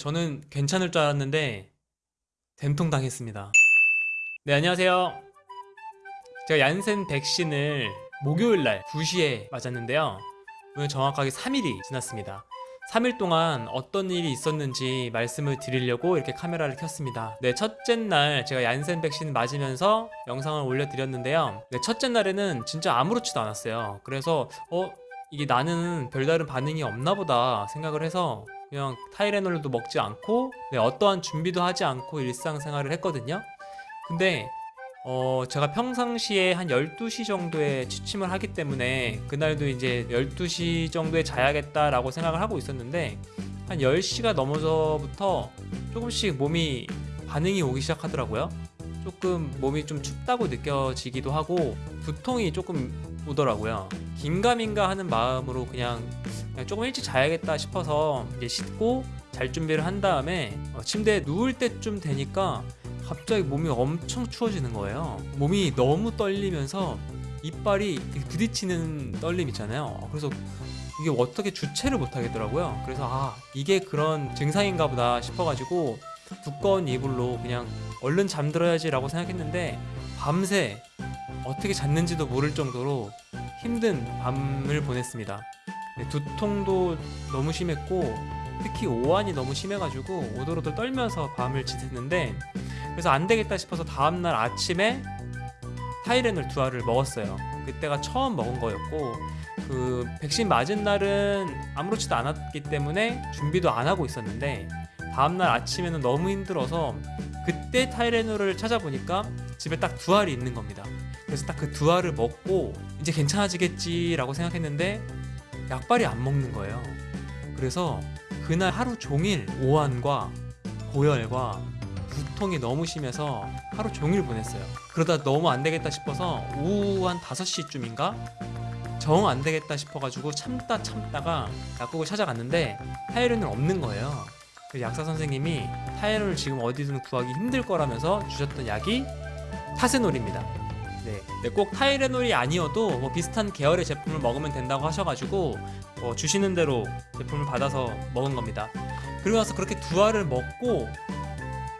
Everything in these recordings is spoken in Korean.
저는 괜찮을 줄 알았는데 됨통 당했습니다. 네 안녕하세요. 제가 얀센 백신을 목요일 날 2시에 맞았는데요. 오늘 정확하게 3일이 지났습니다. 3일 동안 어떤 일이 있었는지 말씀을 드리려고 이렇게 카메라를 켰습니다. 네, 첫째 날 제가 얀센 백신 맞으면서 영상을 올려드렸는데요. 네, 첫째 날에는 진짜 아무렇지도 않았어요. 그래서 어 이게 나는 별다른 반응이 없나 보다 생각을 해서 그냥 타이레놀도 먹지 않고 네, 어떠한 준비도 하지 않고 일상생활을 했거든요. 근데 어, 제가 평상시에 한 12시 정도에 취침을 하기 때문에 그날도 이제 12시 정도에 자야겠다라고 생각을 하고 있었는데 한 10시가 넘어서부터 조금씩 몸이 반응이 오기 시작하더라고요. 조금 몸이 좀 춥다고 느껴지기도 하고 두통이 조금 오더라고요. 긴가민가 하는 마음으로 그냥, 그냥 조금 일찍 자야겠다 싶어서 이제 씻고 잘 준비를 한 다음에 어, 침대에 누울 때쯤 되니까 갑자기 몸이 엄청 추워지는 거예요. 몸이 너무 떨리면서 이빨이 부딪히는 떨림 있잖아요. 그래서 이게 어떻게 주체를 못 하겠더라고요. 그래서 아 이게 그런 증상인가 보다 싶어가지고 두꺼운 이불로 그냥 얼른 잠들어야지 라고 생각했는데 밤새 어떻게 잤는지도 모를 정도로 힘든 밤을 보냈습니다. 네, 두통도 너무 심했고 특히 오한이 너무 심해가지고 오돌오돌 떨면서 밤을 지냈는데 그래서 안 되겠다 싶어서 다음날 아침에 타이레놀 두 알을 먹었어요. 그때가 처음 먹은 거였고 그 백신 맞은 날은 아무렇지도 않았기 때문에 준비도 안 하고 있었는데 다음날 아침에는 너무 힘들어서 그때 타이레놀을 찾아보니까 집에 딱 두 알이 있는 겁니다. 그래서 딱 그 두 알을 먹고 이제 괜찮아지겠지라고 생각했는데 약발이 안 먹는 거예요. 그래서 그날 하루 종일 오한과 고열과 두통이 너무 심해서 하루 종일 보냈어요. 그러다 너무 안 되겠다 싶어서 오후 한 5시쯤인가 정 안 되겠다 싶어가지고 참다 참다가 약국을 찾아갔는데 타이레놀 없는 거예요. 그 약사 선생님이 타이레놀 지금 어디든 구하기 힘들 거라면서 주셨던 약이 타세놀입니다. 네, 네, 꼭 타이레놀이 아니어도 뭐 비슷한 계열의 제품을 먹으면 된다고 하셔가지고 뭐 주시는 대로 제품을 받아서 먹은 겁니다. 그리고 나서 그렇게 두 알을 먹고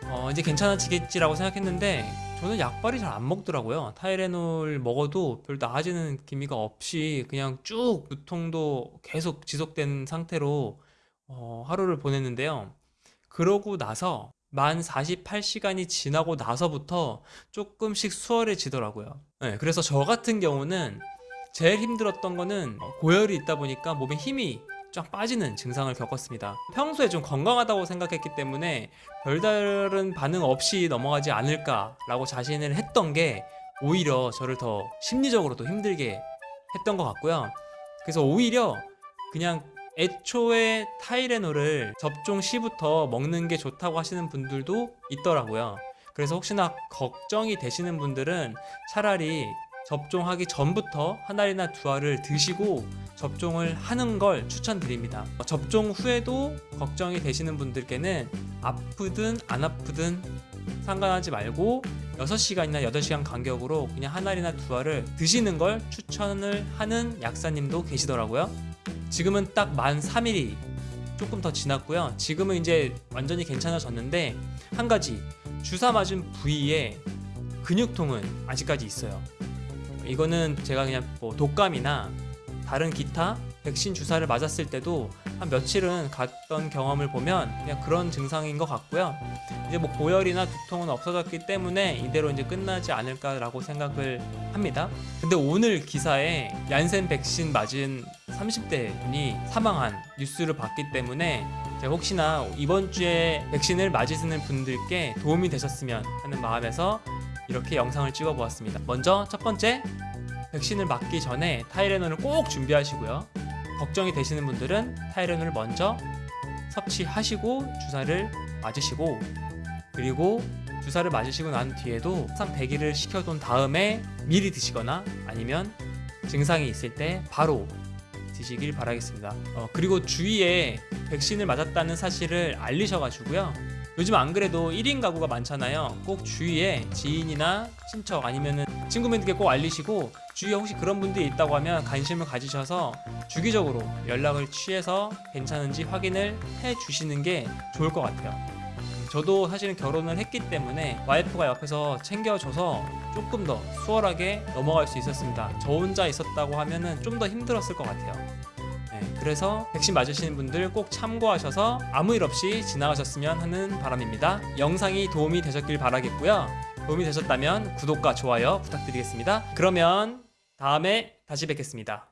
어, 이제 괜찮아지겠지라고 생각했는데 저는 약발이 잘 안 먹더라고요. 타이레놀 먹어도 별 나아지는 기미가 없이 그냥 쭉 두통도 계속 지속된 상태로 어, 하루를 보냈는데요. 그러고 나서 만 48시간이 지나고 나서부터 조금씩 수월해지더라고요. 네, 그래서 저 같은 경우는 제일 힘들었던 거는 고열이 있다 보니까 몸에 힘이 쫙 빠지는 증상을 겪었습니다. 평소에 좀 건강하다고 생각했기 때문에 별다른 반응 없이 넘어가지 않을까 라고 자신을 했던 게 오히려 저를 더 심리적으로 도 힘들게 했던 것 같고요. 그래서 오히려 그냥 애초에 타이레놀을 접종 시부터 먹는 게 좋다고 하시는 분들도 있더라고요. 그래서 혹시나 걱정이 되시는 분들은 차라리 접종하기 전부터 한 알이나 두 알을 드시고 접종을 하는 걸 추천드립니다. 접종 후에도 걱정이 되시는 분들께는 아프든 안 아프든 상관하지 말고 6시간이나 8시간 간격으로 그냥 한 알이나 두 알을 드시는 걸 추천을 하는 약사님도 계시더라고요. 지금은 딱 만 3일이 조금 더 지났고요. 지금은 이제 완전히 괜찮아졌는데 한 가지 주사 맞은 부위에 근육통은 아직까지 있어요. 이거는 제가 그냥 뭐 독감이나 다른 기타 백신 주사를 맞았을 때도 한 며칠은 갔던 경험을 보면 그냥 그런 증상인 것 같고요. 이제 뭐 고열이나 두통은 없어졌기 때문에 이대로 이제 끝나지 않을까라고 생각을 합니다. 근데 오늘 기사에 얀센 백신 맞은 30대 분이 사망한 뉴스를 봤기 때문에 제가 혹시나 이번 주에 백신을 맞으시는 분들께 도움이 되셨으면 하는 마음에서 이렇게 영상을 찍어 보았습니다. 먼저 첫 번째 백신을 맞기 전에 타이레놀을 꼭 준비하시고요. 걱정이 되시는 분들은 타이레놀을 먼저 섭취하시고 주사를 맞으시고 그리고 주사를 맞으시고 난 뒤에도 항상 대기를 시켜둔 다음에 미리 드시거나 아니면 증상이 있을 때 바로 드시길 바라겠습니다. 어, 그리고 주위에 백신을 맞았다는 사실을 알리셔가지고요. 요즘 안 그래도 1인 가구가 많잖아요. 꼭 주위에 지인이나 친척 아니면은 친구분들께 꼭 알리시고 주위에 혹시 그런 분들이 있다고 하면 관심을 가지셔서 주기적으로 연락을 취해서 괜찮은지 확인을 해 주시는 게 좋을 것 같아요. 저도 사실은 결혼을 했기 때문에 와이프가 옆에서 챙겨줘서 조금 더 수월하게 넘어갈 수 있었습니다. 저 혼자 있었다고 하면은 좀 더 힘들었을 것 같아요. 네, 그래서 백신 맞으시는 분들 꼭 참고하셔서 아무 일 없이 지나가셨으면 하는 바람입니다. 영상이 도움이 되셨길 바라겠고요. 도움이 되셨다면 구독과 좋아요 부탁드리겠습니다. 그러면 다음에 다시 뵙겠습니다.